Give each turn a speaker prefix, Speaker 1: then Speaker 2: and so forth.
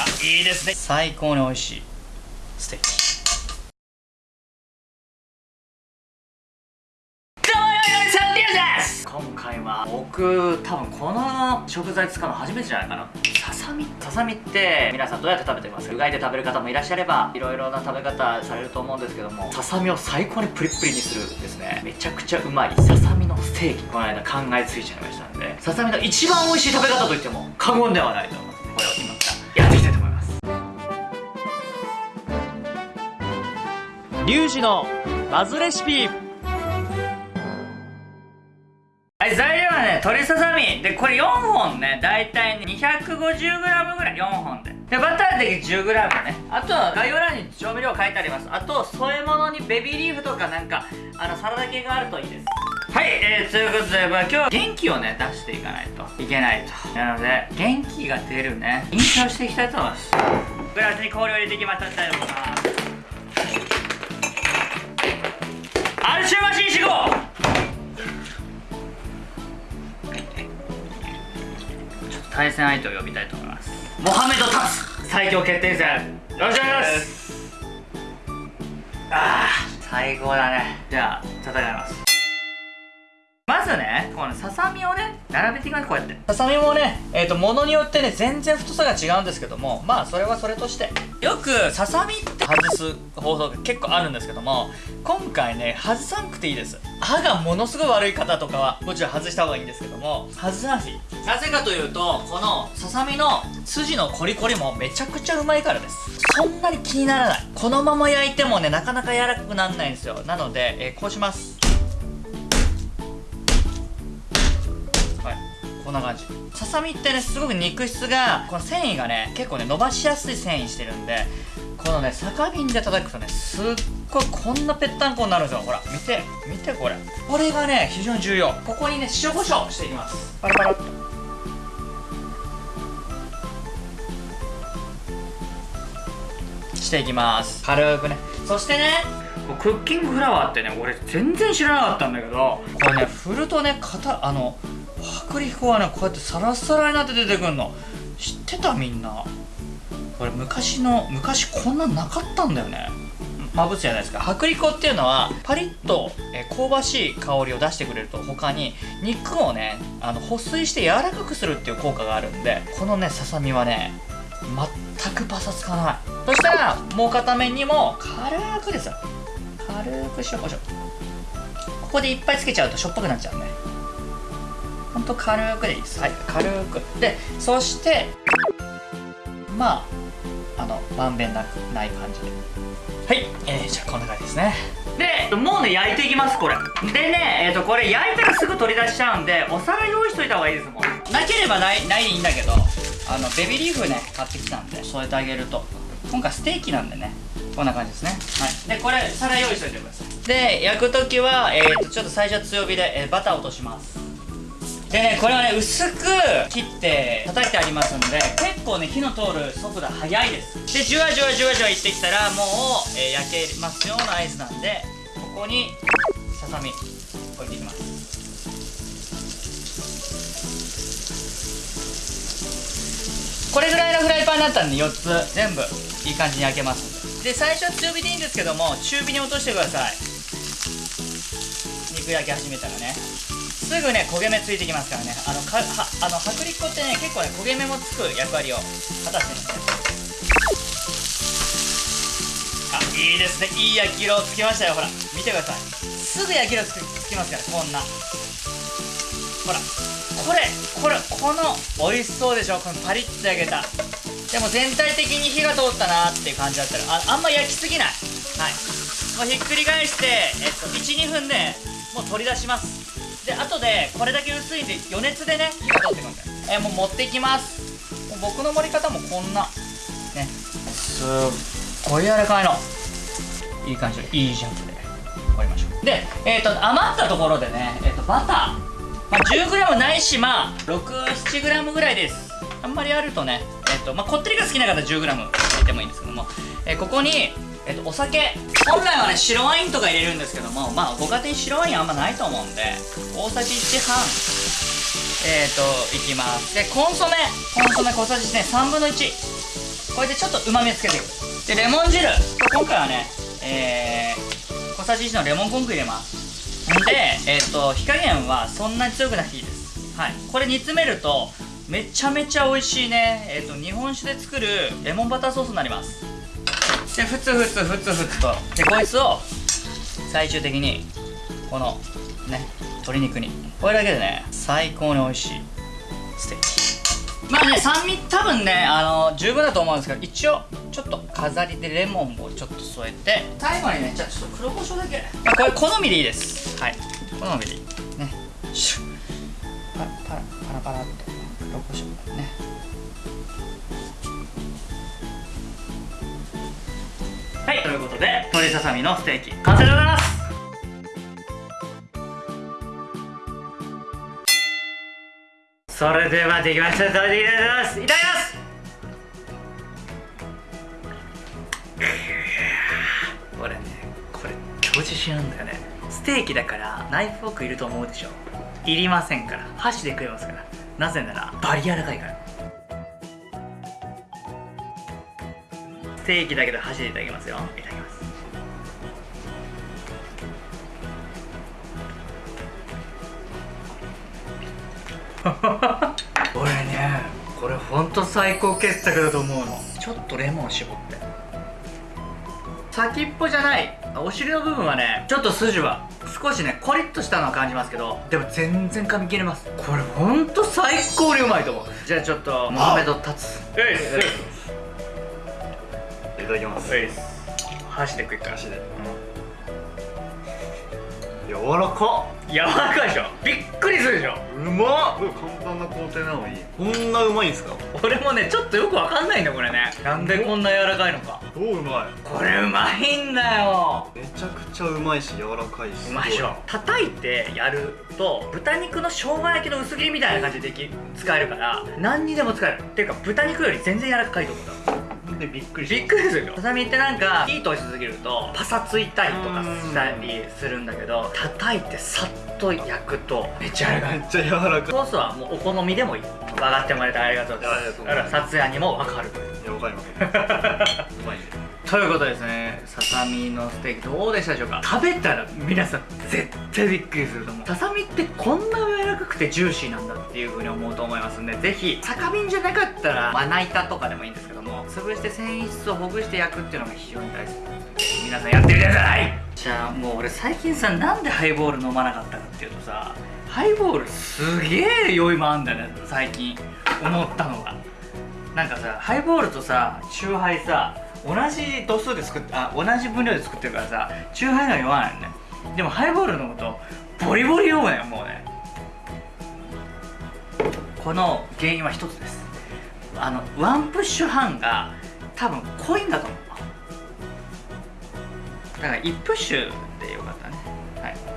Speaker 1: あいいですね。最高に美味しい。ステーキ今回は僕多分この食材使うの初めてじゃないかな。ささみささみって皆さんどうやって食べてます？うがいで食べる方もいらっしゃればいろいろな食べ方されると思うんですけどもささみを最高にプリップリにするですね。めちゃくちゃうまい。ささみのステーキ。この間考えついちゃいましたんでささみの一番美味しい食べ方といっても過言ではないと思うのでこれを今
Speaker 2: リュウジのバズレシピ。
Speaker 1: はい材料はね鶏ささみ。でこれ4本ね。大体ね 250g ぐらい。4本で。でバターで 10g ね。あとは概要欄に調味料書いてあります。あと添え物にベビーリーフとかなんかあのサラダ系があるといいです。はい、えー、ということで、まあ、今日は元気をね出していかないと。いけないと。なので元気が出るね。飲酒をしていきたいと思います。グラスに氷を入れていきましたいと思います。アルシュマシン4号対戦相手を呼びたいと思います。モハメド・タツ最強決定戦よろしくお願いします。ああ最高だね。じゃあ戦いますまずね。このささみをね並べていきますこうやってささみもねえっ、ー、と物によってね全然太さが違うんですけどもまあそれはそれとしてよくささみっ外す方法が結構あるんですけども今回ね外さんくていいです。歯がものすごい悪い方とかはもちろん外した方がいいんですけども外さなくてい。いなぜかというとこのささみの筋のコリコリもめちゃくちゃうまいからです。そんなに気にならない。このまま焼いてもねなかなか柔らかくならないんですよ。なので、えー、こうします。はい。こんな感じ。ささみってねすごく肉質がこの繊維がね結構ね伸ばしやすい繊維してるんでこのね酒瓶で叩くとねすっごいこんなぺったんこになるんですよ。ほら見て見てこれ。これがね非常に重要。ここにね塩コショウしていきます。パラパラしていきます。軽くね。そしてねクッキングフラワーってね俺全然知らなかったんだけどこれね振るとね型あの薄力粉はねこうやってサラサラになって出てくるの。知ってたみんな。これ昔の昔こんなんなかったんだよね。まぶすじゃないですか。薄力粉っていうのはパリッと、香ばしい香りを出してくれると他に肉をねあの保水して柔らかくするっていう効果があるんでこのねささみはね全くパサつかない。そしたらもう片面にも軽くですよ。軽く塩コショウ。ここでいっぱいつけちゃうとしょっぱくなっちゃうんで。ほんと軽くでいいです。はい軽く。でそしてまああのまんべんなくない感じで。はい、えー、じゃあこんな感じですね。でもうね焼いていきますこれ。でねえっ、ー、とこれ焼いたらすぐ取り出しちゃうんでお皿用意しといた方がいいですもん。なければないないでいいんだけどあのベビーリーフね買ってきたんで添えてあげると。今回ステーキなんでね。こんな感じですね。はい。でこれ皿用意しといてください。で焼く時はえっ、ー、とちょっと最初は強火で、えー、バター落としますでねこれはね薄く切って叩いてありますんで結構ね火の通る速度早いです。でじゅわじゅわじゅわじゅわいってきたらもう、えー、焼けますような合図なんでここにささみ置いていきます。これぐらいのフライパンになったんで4つ。全部いい感じに焼けます。で最初は強火でいいんですけども中火に落としてください。肉焼き始めたらね。すぐね焦げ目ついてきますからね。あのかはあの薄力粉ってね結構ね焦げ目もつく役割を果たしてますね。あいいですね。いい焼き色つきましたよほら。見てください。すぐ焼き色つきますからこんな。ほら。これこれこの美味しそうでしょ？このパリッと焼けた。でも全体的に火が通ったなっていう感じだったらああんま焼きすぎない。はい。もうひっくり返してえっと12分でもう取り出します。で後でこれだけ薄いんで余熱でね火が通ってくんでえー、もう持っていきます。僕の盛り方もこんな。ね。すっごい柔らかいの。いい感じで。いいジャンプで。盛りましょう。でえっ、ー、と余ったところでねえっ、ー、とバター、まあ、10g ないしまあ 67g ぐらいです。あんまりあるとねえっ、とまあこってりが好きな方 10g 入れてもいいんですけども、えここにえっと、お酒。本来はね白ワインとか入れるんですけどもまあご家庭に白ワインあんまないと思うんで大さじ1半。えっ、ー、といきます。でコンソメ。コンソメ小さじね。3分の1これでちょっとうまみをつけていく。でレモン汁。今回はねえー、小さじ1のレモンコンク入れます。でえっ、と火加減はそんなに強くなくていいです。はい。これ煮詰めるとめちゃめちゃ美味しいね。えっ、と日本酒で作るレモンバターソースになります。でふつふつふつふつと。でこいつを最終的にこのね鶏肉に。これだけでね最高に美味しい。ステーキ。まあね酸味多分ねあの十分だと思うんですけど一応ちょっと飾りでレモンをちょっと添えて。最後にねじゃあちょっと黒胡椒だけ。まあこれ好みでいいです。はい。好みでいい。ね。シュッ。パラパラパラパラっと。黒胡椒。ね。はいということで鶏ささみのステーキ完成でございます。それではできました食べていただきます。いただきます。これねこれ超自信なんだよね。ステーキだからナイフフォークいると思うでしょ。いりませんから箸で食えますから。なぜならバリ柔らかいから。ステーキだけど箸でいただきますよ。いただきます。俺ねこれほんと最高傑作だと思うの。ちょっとレモン絞って。先っぽじゃない。お尻の部分はねちょっと筋は少しねコリッとしたのは感じますけどでも全然噛み切れます。これほんと最高にうまいと思う。じゃあちょっとモハメド立つ
Speaker 3: ただきます。
Speaker 1: 箸で食いっから。
Speaker 3: 箸で柔らか。
Speaker 1: 柔らかいでしょ。びっくりするでしょ。
Speaker 3: うまっ。簡単な工程なのに。こんなうまいんすか？
Speaker 1: 俺もねちょっとよくわかんないんだよこれね。なんでこんな柔らかいのか。
Speaker 3: どううまい？
Speaker 1: これうまいんだよ。
Speaker 3: めちゃくちゃうまいし柔らかいし。
Speaker 1: うまいでしょ。叩いてやると豚肉の生姜焼きの薄切りみたいな感じででき使えるから何にでも使える。っていうか豚肉より全然柔らかいと思うんだ
Speaker 3: でびっくり
Speaker 1: びっくりするよ。ささみってなんか火通しすぎるとパサついたりとかしたりするんだけど叩いてさっと焼くとめっちゃ
Speaker 3: めっちゃ柔らかい。
Speaker 1: ソースはもうお好みでもいい。分かってもらえてありがとうございます。
Speaker 3: ありがとうご
Speaker 1: だから
Speaker 3: ざいます。
Speaker 1: さつやにも分かる。
Speaker 3: いやわかります。うまい。ね
Speaker 1: ということですね。ささみのステーキどうでしたでしょうか？食べたら皆さん絶対びっくりすると思う。ささみってこんな柔らかくてジューシーなんだっていう風に思うと思いますんでぜひ。酒瓶じゃなかったらまな板とかでもいいんです潰して繊維質をほぐして焼くっていうのが非常に大事皆さんやってみてください。じゃあもう俺最近さなんでハイボール飲まなかったかっていうとさハイボールすげえ酔いもあんだね最近思ったのが。なんかさハイボールとさチューハイさ同じ度数で作ってあ同じ分量で作ってるからさチューハイのは酔わないよね。でもハイボール飲むとボリボリ酔うのよもうね。この原因は一つです。あのワンプッシュ半が多分濃いんだと思う。だから1プッシュ